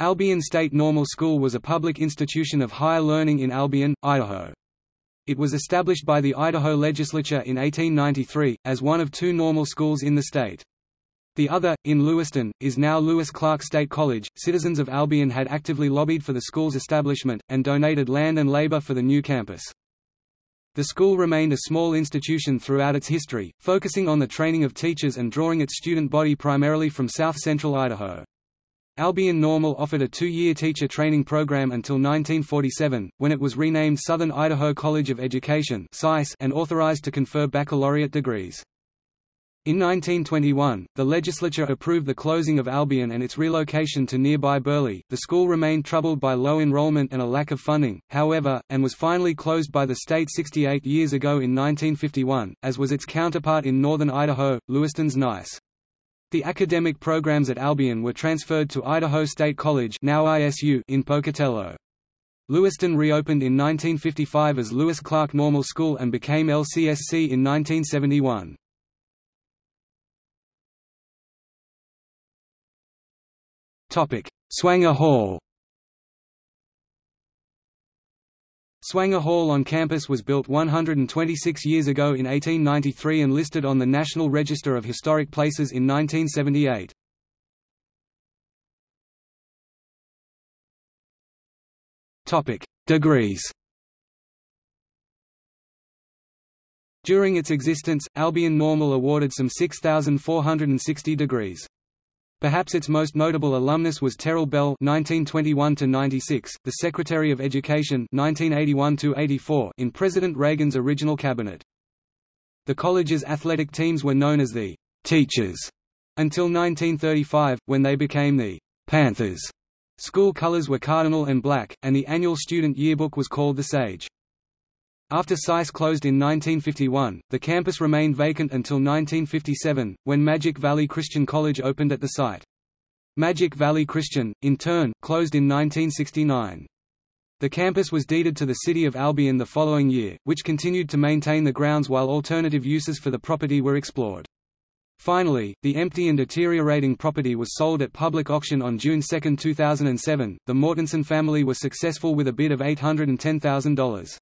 Albion State Normal School was a public institution of higher learning in Albion, Idaho. It was established by the Idaho legislature in 1893, as one of two normal schools in the state. The other, in Lewiston, is now Lewis Clark State College. Citizens of Albion had actively lobbied for the school's establishment, and donated land and labor for the new campus. The school remained a small institution throughout its history, focusing on the training of teachers and drawing its student body primarily from south-central Idaho. Albion Normal offered a two-year teacher training program until 1947, when it was renamed Southern Idaho College of Education and authorized to confer baccalaureate degrees. In 1921, the legislature approved the closing of Albion and its relocation to nearby Burley. The school remained troubled by low enrollment and a lack of funding, however, and was finally closed by the state 68 years ago in 1951, as was its counterpart in northern Idaho, Lewiston's Nice. The academic programs at Albion were transferred to Idaho State College now ISU in Pocatello. Lewiston reopened in 1955 as Lewis Clark Normal School and became LCSC in 1971. Swanger Hall Swanger Hall on campus was built 126 years ago in 1893 and listed on the National Register of Historic Places in 1978. Degrees During its existence, Albion Normal awarded some 6,460 degrees. Perhaps its most notable alumnus was Terrell Bell (1921–96), the Secretary of Education (1981–84) in President Reagan's original cabinet. The college's athletic teams were known as the Teachers until 1935, when they became the Panthers. School colors were cardinal and black, and the annual student yearbook was called the Sage. After SICE closed in 1951, the campus remained vacant until 1957, when Magic Valley Christian College opened at the site. Magic Valley Christian, in turn, closed in 1969. The campus was deeded to the city of Albion the following year, which continued to maintain the grounds while alternative uses for the property were explored. Finally, the empty and deteriorating property was sold at public auction on June 2, 2007. The Mortensen family was successful with a bid of $810,000.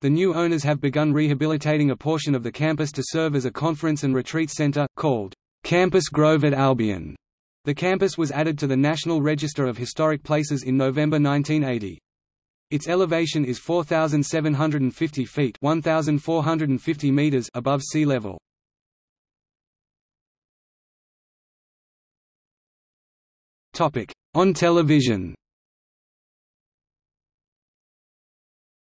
The new owners have begun rehabilitating a portion of the campus to serve as a conference and retreat center, called Campus Grove at Albion. The campus was added to the National Register of Historic Places in November 1980. Its elevation is 4,750 feet 1,450 meters above sea level. On television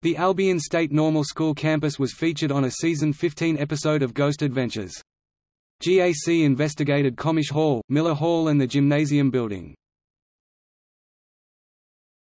The Albion State Normal School campus was featured on a season 15 episode of Ghost Adventures. GAC investigated Comish Hall, Miller Hall and the gymnasium building.